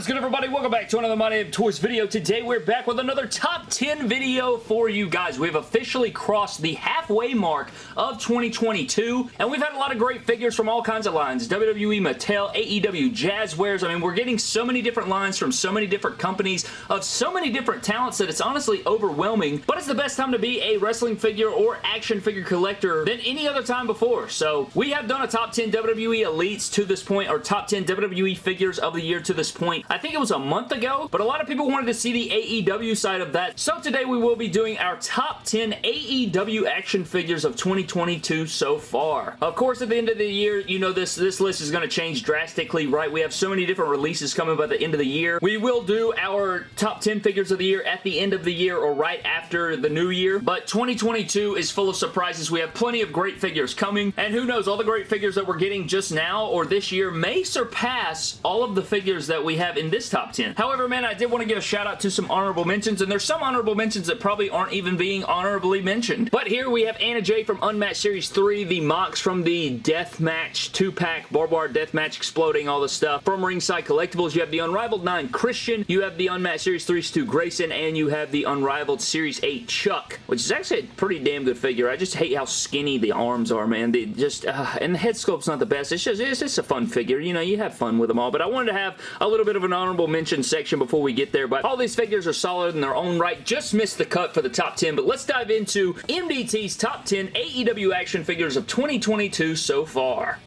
is good everybody? Welcome back to another My Damn Toys video. Today we're back with another top 10 video for you guys. We've officially crossed the halfway mark of 2022 and we've had a lot of great figures from all kinds of lines. WWE, Mattel, AEW, Jazwares. I mean we're getting so many different lines from so many different companies of so many different talents that it's honestly overwhelming but it's the best time to be a wrestling figure or action figure collector than any other time before. So we have done a top 10 WWE Elites to this point or top 10 WWE figures of the year to this point. I think it was a month ago, but a lot of people wanted to see the AEW side of that. So today we will be doing our top 10 AEW action figures of 2022 so far. Of course, at the end of the year, you know this, this list is going to change drastically, right? We have so many different releases coming by the end of the year. We will do our top 10 figures of the year at the end of the year or right after the new year, but 2022 is full of surprises. We have plenty of great figures coming, and who knows, all the great figures that we're getting just now or this year may surpass all of the figures that we have in this top 10. However, man, I did want to give a shout out to some honorable mentions, and there's some honorable mentions that probably aren't even being honorably mentioned. But here we have Anna Jay from Unmatched Series 3, the Mox from the Deathmatch 2-pack, Barbed Wire Deathmatch exploding, all the stuff. From Ringside Collectibles, you have the Unrivaled 9 Christian, you have the Unmatched Series 3 Stu Grayson, and you have the Unrivaled Series 8 Chuck, which is actually a pretty damn good figure. I just hate how skinny the arms are, man. They just, uh, and the head sculpt's not the best. It's just, it's just a fun figure. You know, you have fun with them all, but I wanted to have a little bit of an honorable mention section before we get there, but all these figures are solid in their own right. Just missed the cut for the top 10, but let's dive into MDT's top 10 AEW action figures of 2022 so far.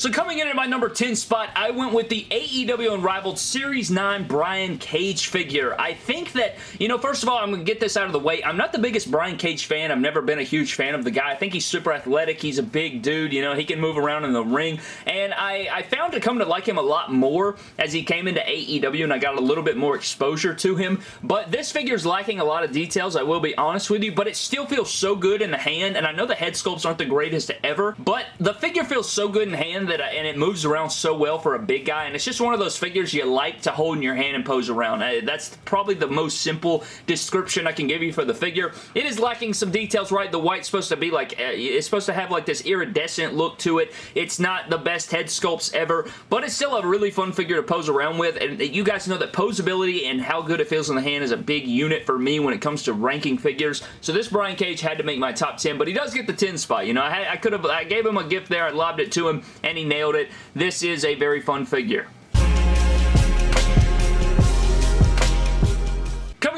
So coming in at my number 10 spot, I went with the AEW Unrivaled Series 9 Brian Cage figure. I think that, you know, first of all, I'm going to get this out of the way. I'm not the biggest Brian Cage fan. I've never been a huge fan of the guy. I think he's super athletic. He's a big dude. You know, he can move around in the ring. And I, I found to come to like him a lot more as he came into AEW and I got a little bit more exposure to him. But this figure is lacking a lot of details, I will be honest with you, but it still feels so good in the hand. And I know the head sculpts aren't the greatest ever, but the figure feels so good in hand that I, and it moves around so well for a big guy and it's just one of those figures you like to hold in your hand and pose around. Uh, that's probably the most simple description I can give you for the figure. It is lacking some details, right? The white's supposed to be like, uh, it's supposed to have like this iridescent look to it. It's not the best head sculpts ever, but it's still a really fun figure to pose around with and you guys know that posability and how good it feels in the hand is a big unit for me when it comes to ranking figures. So this Brian Cage had to make my top 10, but he does get the 10 spot. You know, I, I could have, I gave him a gift there, I lobbed it to him, and he nailed it. This is a very fun figure.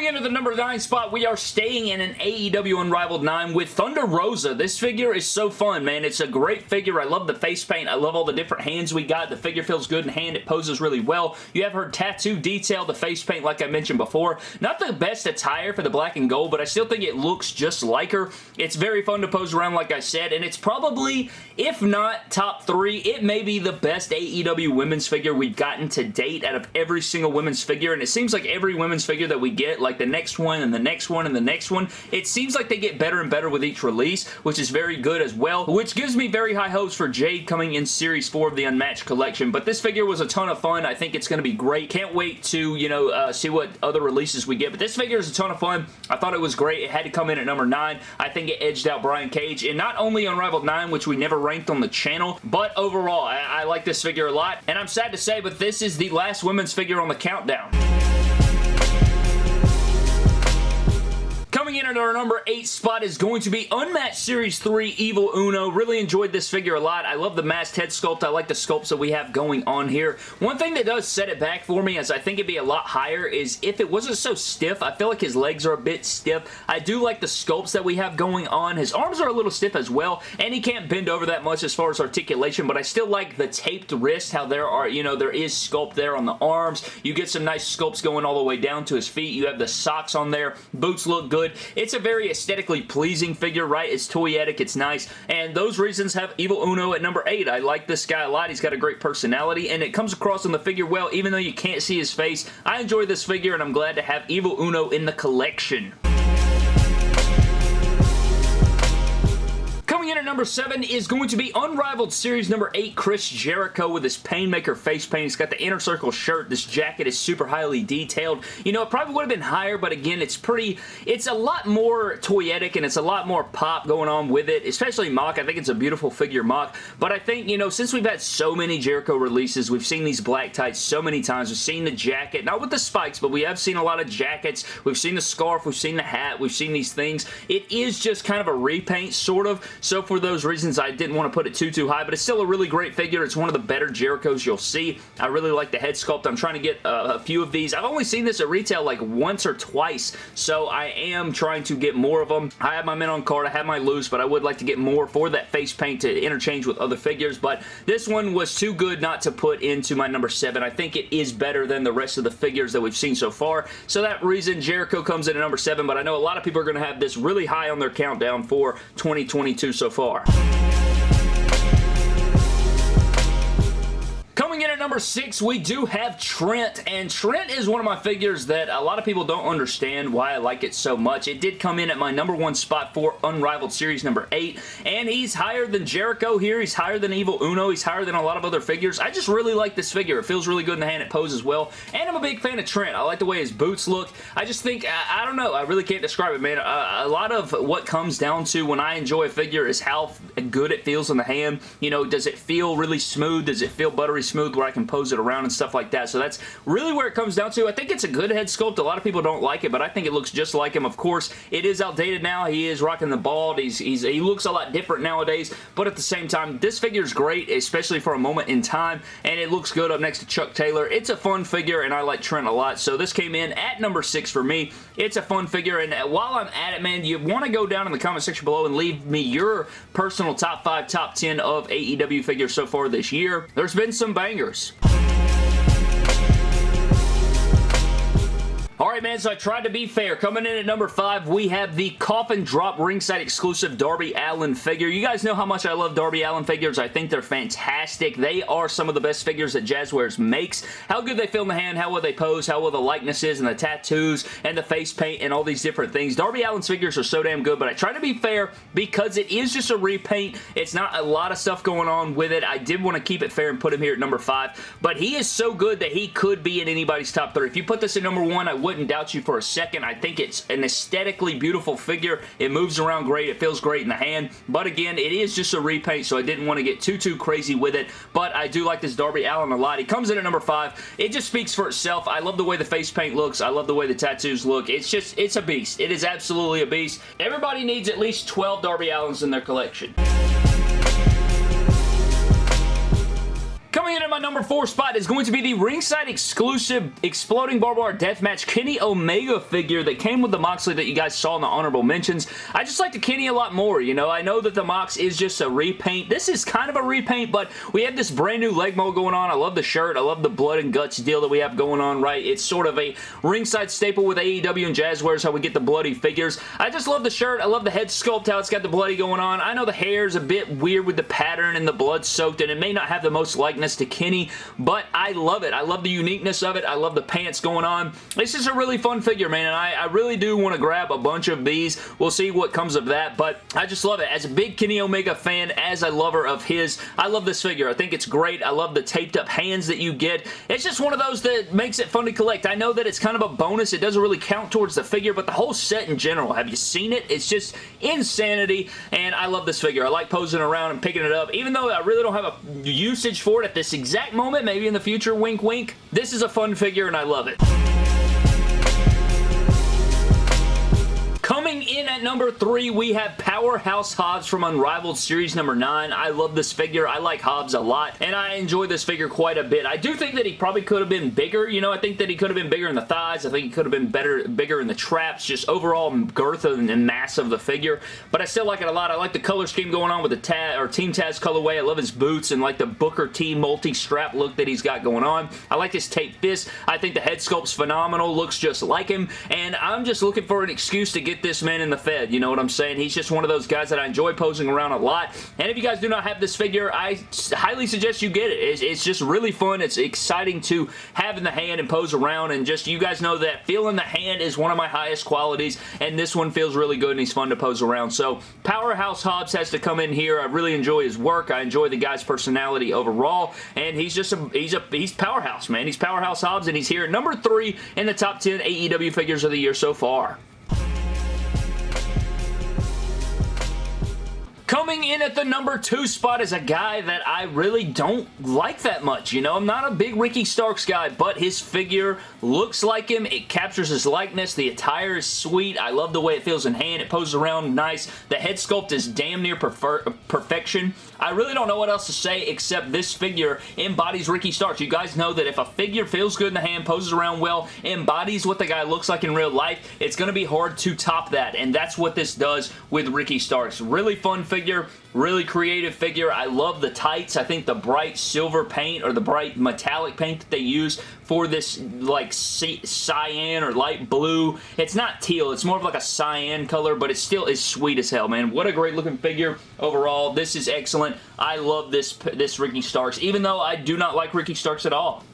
Coming into the number 9 spot, we are staying in an AEW Unrivaled 9 with Thunder Rosa. This figure is so fun, man. It's a great figure. I love the face paint. I love all the different hands we got. The figure feels good in hand. It poses really well. You have her tattoo detail, the face paint like I mentioned before. Not the best attire for the black and gold, but I still think it looks just like her. It's very fun to pose around like I said, and it's probably, if not top 3, it may be the best AEW women's figure we've gotten to date out of every single women's figure, and it seems like every women's figure that we get like the next one and the next one and the next one. It seems like they get better and better with each release, which is very good as well, which gives me very high hopes for Jade coming in Series 4 of the Unmatched Collection. But this figure was a ton of fun. I think it's going to be great. Can't wait to, you know, uh, see what other releases we get. But this figure is a ton of fun. I thought it was great. It had to come in at number 9. I think it edged out Brian Cage. And not only Unrivaled 9, which we never ranked on the channel, but overall, I, I like this figure a lot. And I'm sad to say, but this is the last women's figure on the countdown. Coming in at our number 8 spot is going to be Unmatched Series 3 Evil Uno. Really enjoyed this figure a lot. I love the masked head sculpt. I like the sculpts that we have going on here. One thing that does set it back for me, as I think it'd be a lot higher, is if it wasn't so stiff. I feel like his legs are a bit stiff. I do like the sculpts that we have going on. His arms are a little stiff as well, and he can't bend over that much as far as articulation, but I still like the taped wrist, how there are, you know, there is sculpt there on the arms. You get some nice sculpts going all the way down to his feet. You have the socks on there. Boots look good good. It's a very aesthetically pleasing figure, right? It's toyetic, it's nice, and those reasons have Evil Uno at number 8. I like this guy a lot. He's got a great personality, and it comes across in the figure well, even though you can't see his face. I enjoy this figure, and I'm glad to have Evil Uno in the collection. Number 7 is going to be Unrivaled Series number 8, Chris Jericho with his Painmaker face paint. He's got the inner circle shirt. This jacket is super highly detailed. You know, it probably would have been higher, but again, it's pretty, it's a lot more toyetic and it's a lot more pop going on with it, especially mock. I think it's a beautiful figure mock, but I think, you know, since we've had so many Jericho releases, we've seen these black tights so many times. We've seen the jacket, not with the spikes, but we have seen a lot of jackets. We've seen the scarf. We've seen the hat. We've seen these things. It is just kind of a repaint, sort of. So for those reasons, I didn't want to put it too, too high, but it's still a really great figure. It's one of the better Jerichos you'll see. I really like the head sculpt. I'm trying to get uh, a few of these. I've only seen this at retail like once or twice, so I am trying to get more of them. I have my men on card. I have my loose, but I would like to get more for that face paint to interchange with other figures, but this one was too good not to put into my number 7. I think it is better than the rest of the figures that we've seen so far, so that reason Jericho comes in at number 7, but I know a lot of people are going to have this really high on their countdown for 2022 so far. Coming number six, we do have Trent, and Trent is one of my figures that a lot of people don't understand why I like it so much. It did come in at my number one spot for Unrivaled Series number eight, and he's higher than Jericho here. He's higher than Evil Uno. He's higher than a lot of other figures. I just really like this figure. It feels really good in the hand. It poses well, and I'm a big fan of Trent. I like the way his boots look. I just think, I, I don't know, I really can't describe it, man. a lot of what comes down to when I enjoy a figure is how good it feels in the hand. You know, does it feel really smooth? Does it feel buttery smooth where I can pose it around and stuff like that. So that's really where it comes down to. I think it's a good head sculpt. A lot of people don't like it, but I think it looks just like him. Of course, it is outdated now. He is rocking the bald. He's, he's He looks a lot different nowadays, but at the same time, this figure is great, especially for a moment in time, and it looks good up next to Chuck Taylor. It's a fun figure, and I like Trent a lot, so this came in at number 6 for me. It's a fun figure, and while I'm at it, man, you want to go down in the comment section below and leave me your personal top 5, top 10 of AEW figures so far this year. There's been some bangers Peace. Years. Alright man, so I tried to be fair. Coming in at number 5, we have the Coffin Drop ringside exclusive Darby Allin figure. You guys know how much I love Darby Allin figures. I think they're fantastic. They are some of the best figures that Jazwares makes. How good they feel in the hand, how well they pose, how well the likeness is, and the tattoos, and the face paint, and all these different things. Darby Allin's figures are so damn good, but I try to be fair because it is just a repaint. It's not a lot of stuff going on with it. I did want to keep it fair and put him here at number 5, but he is so good that he could be in anybody's top 3. If you put this at number 1, I would wouldn't doubt you for a second. I think it's an aesthetically beautiful figure. It moves around great. It feels great in the hand. But again, it is just a repaint, so I didn't want to get too, too crazy with it. But I do like this Darby Allin a lot. He comes in at number 5. It just speaks for itself. I love the way the face paint looks. I love the way the tattoos look. It's just, it's a beast. It is absolutely a beast. Everybody needs at least 12 Darby Allins in their collection. Number four spot is going to be the ringside exclusive Exploding Barbed Wire Deathmatch Kenny Omega figure that came with the Moxley that you guys saw in the honorable mentions. I just like the Kenny a lot more, you know. I know that the Mox is just a repaint. This is kind of a repaint, but we have this brand new leg mold going on. I love the shirt. I love the blood and guts deal that we have going on, right? It's sort of a ringside staple with AEW and Jazwares, how we get the bloody figures. I just love the shirt. I love the head sculpt, how it's got the bloody going on. I know the hair is a bit weird with the pattern and the blood soaked, and it may not have the most likeness to Kenny, but I love it. I love the uniqueness of it. I love the pants going on. It's just a really fun figure, man, and I, I really do want to grab a bunch of these. We'll see what comes of that, but I just love it. As a big Kenny Omega fan, as a lover of his, I love this figure. I think it's great. I love the taped up hands that you get. It's just one of those that makes it fun to collect. I know that it's kind of a bonus. It doesn't really count towards the figure, but the whole set in general, have you seen it? It's just insanity, and I love this figure. I like posing around and picking it up, even though I really don't have a usage for it at this exact moment, maybe in the future, wink wink, this is a fun figure and I love it. Coming in at number three, we have Powerhouse Hobbs from Unrivaled Series number 9. I love this figure. I like Hobbs a lot, and I enjoy this figure quite a bit. I do think that he probably could have been bigger. You know, I think that he could have been bigger in the thighs. I think he could have been better, bigger in the traps. Just overall girth and mass of the figure, but I still like it a lot. I like the color scheme going on with the Taz, or Team Taz colorway. I love his boots and like the Booker T multi-strap look that he's got going on. I like his tape fist. I think the head sculpt's phenomenal. Looks just like him, and I'm just looking for an excuse to get this man in the Fed. You know what I'm saying? He's just one of those guys that I enjoy posing around a lot. And if you guys do not have this figure, I highly suggest you get it. It's, it's just really fun. It's exciting to have in the hand and pose around. And just, you guys know that feeling the hand is one of my highest qualities. And this one feels really good and he's fun to pose around. So, Powerhouse Hobbs has to come in here. I really enjoy his work. I enjoy the guy's personality overall. And he's just a, he's a, he's powerhouse, man. He's Powerhouse Hobbs and he's here number three in the top 10 AEW figures of the year so far. Coming in at the number two spot is a guy that I really don't like that much. You know, I'm not a big Ricky Starks guy, but his figure looks like him. It captures his likeness. The attire is sweet. I love the way it feels in hand. It poses around nice. The head sculpt is damn near perfection. I really don't know what else to say except this figure embodies Ricky Starks. You guys know that if a figure feels good in the hand, poses around well, embodies what the guy looks like in real life, it's going to be hard to top that, and that's what this does with Ricky Starks. Really fun figure, really creative figure. I love the tights. I think the bright silver paint or the bright metallic paint that they use for this like cyan or light blue. It's not teal. It's more of like a cyan color, but it still is sweet as hell, man. What a great looking figure overall. This is excellent. I love this, this Ricky Starks, even though I do not like Ricky Starks at all.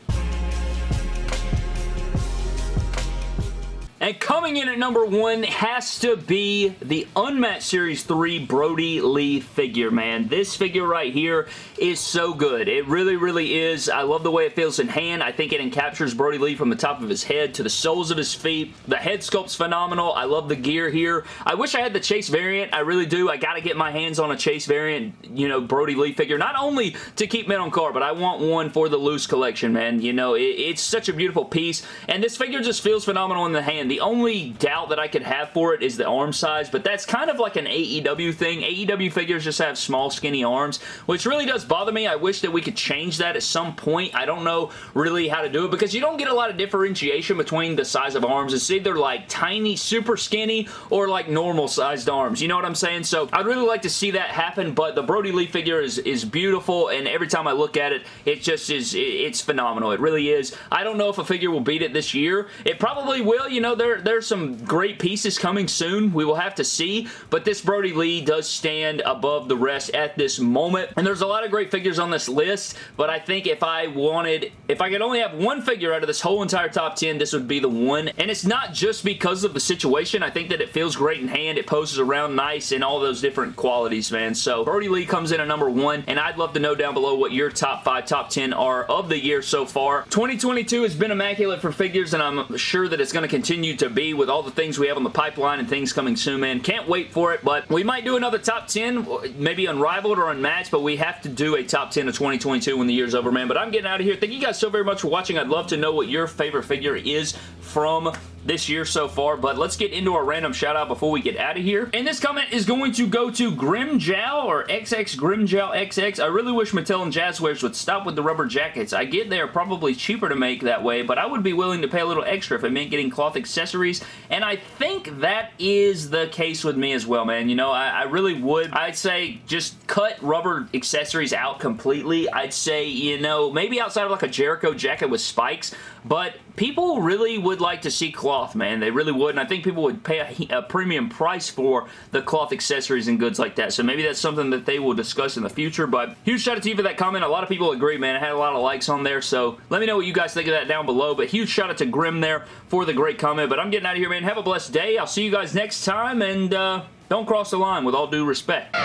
And coming in at number one has to be the Unmatched Series 3 Brodie Lee figure, man. This figure right here is so good. It really, really is. I love the way it feels in hand. I think it encaptures Brodie Lee from the top of his head to the soles of his feet. The head sculpt's phenomenal. I love the gear here. I wish I had the Chase variant. I really do. I gotta get my hands on a Chase variant, you know, Brodie Lee figure. Not only to keep men on card, but I want one for the loose collection, man. You know, it, it's such a beautiful piece. And this figure just feels phenomenal in the hand. The only doubt that I could have for it is the arm size, but that's kind of like an AEW thing. AEW figures just have small, skinny arms, which really does bother me. I wish that we could change that at some point. I don't know really how to do it because you don't get a lot of differentiation between the size of arms. It's either like tiny, super skinny, or like normal sized arms. You know what I'm saying? So I'd really like to see that happen, but the Brodie Lee figure is, is beautiful, and every time I look at it, it just is, it's phenomenal. It really is. I don't know if a figure will beat it this year. It probably will. You know, there, there's some great pieces coming soon. We will have to see, but this Brodie Lee does stand above the rest at this moment, and there's a lot of great figures on this list, but I think if I wanted, if I could only have one figure out of this whole entire top 10, this would be the one, and it's not just because of the situation. I think that it feels great in hand. It poses around nice and all those different qualities, man. So Brodie Lee comes in at number one, and I'd love to know down below what your top five, top 10 are of the year so far. 2022 has been immaculate for figures, and I'm sure that it's going to continue to be with all the things we have on the pipeline and things coming soon, man. Can't wait for it, but we might do another top 10, maybe unrivaled or unmatched, but we have to do a top 10 of 2022 when the year's over, man. But I'm getting out of here. Thank you guys so very much for watching. I'd love to know what your favorite figure is from this year so far, but let's get into our random shout out before we get out of here. And this comment is going to go to Grimjow or XX Grimjow XX. I really wish Mattel and Jazwares would stop with the rubber jackets. I get they are probably cheaper to make that way, but I would be willing to pay a little extra if it meant getting cloth accessories, and I think that is the case with me as well, man. You know, I, I really would. I'd say just cut rubber accessories out completely. I'd say, you know, maybe outside of like a Jericho jacket with spikes, but people really would like to see cloth, man. They really would, and I think people would pay a, a, premium price for the cloth accessories and goods like that. So maybe that's something that they will discuss in the future, but huge shout out to you for that comment. A lot of people agree, man. I had a lot of likes on there, so let me know what you guys think of that down below, but huge shout out to Grim there for the great comment, but I'm getting out of here, man. Have a blessed day. I'll see you guys next time, and uh, don't cross the line with all due respect.